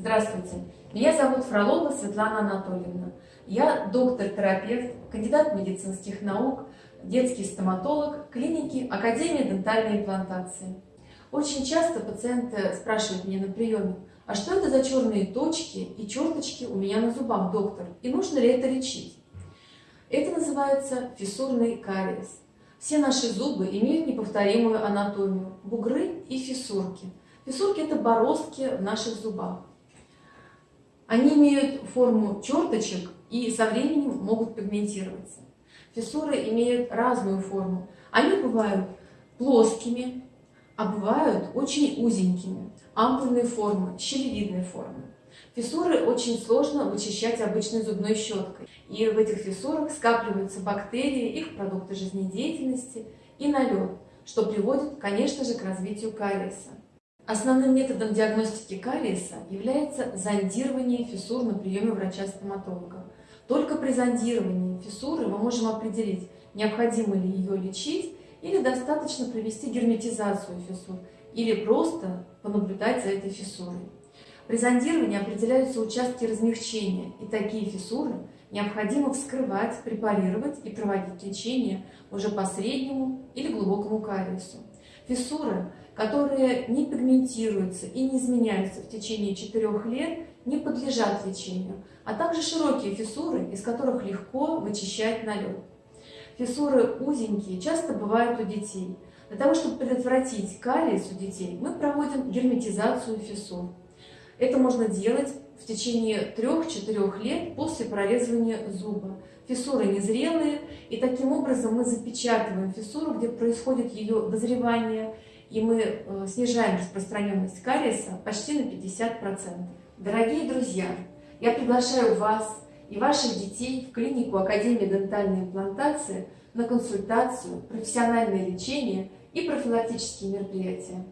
Здравствуйте, меня зовут Фролова Светлана Анатольевна. Я доктор-терапевт, кандидат медицинских наук, детский стоматолог клиники Академии дентальной имплантации. Очень часто пациенты спрашивают меня на приеме, а что это за черные точки и черточки у меня на зубах, доктор, и нужно ли это лечить? Это называется фиссурный кариес. Все наши зубы имеют неповторимую анатомию, бугры и фиссурки. Фиссурки – это бороздки в наших зубах. Они имеют форму черточек и со временем могут пигментироваться. Фиссуры имеют разную форму. Они бывают плоскими, а бывают очень узенькими, ампульной формы, щелевидной формы. Фиссуры очень сложно вычищать обычной зубной щеткой. И в этих фиссурах скапливаются бактерии, их продукты жизнедеятельности и налет, что приводит, конечно же, к развитию кариеса. Основным методом диагностики кариеса является зондирование фиссур на приеме врача-стоматолога. Только при зондировании фиссуры мы можем определить, необходимо ли ее лечить или достаточно провести герметизацию фиссур, или просто понаблюдать за этой фиссурой. При зондировании определяются участки размягчения, и такие фиссуры необходимо вскрывать, препарировать и проводить лечение уже по среднему или глубокому кариесу. Фиссуры, которые не пигментируются и не изменяются в течение 4 лет, не подлежат лечению, а также широкие фиссуры, из которых легко вычищать налет. Фиссуры узенькие часто бывают у детей. Для того, чтобы предотвратить кариес у детей, мы проводим герметизацию фиссур. Это можно делать в течение 3-4 лет после прорезывания зуба. Фиссуры незрелые, и таким образом мы запечатываем фиссуру, где происходит ее дозревание, и мы э, снижаем распространенность кариеса почти на 50%. Дорогие друзья, я приглашаю вас и ваших детей в клинику Академии дентальной имплантации на консультацию, профессиональное лечение и профилактические мероприятия.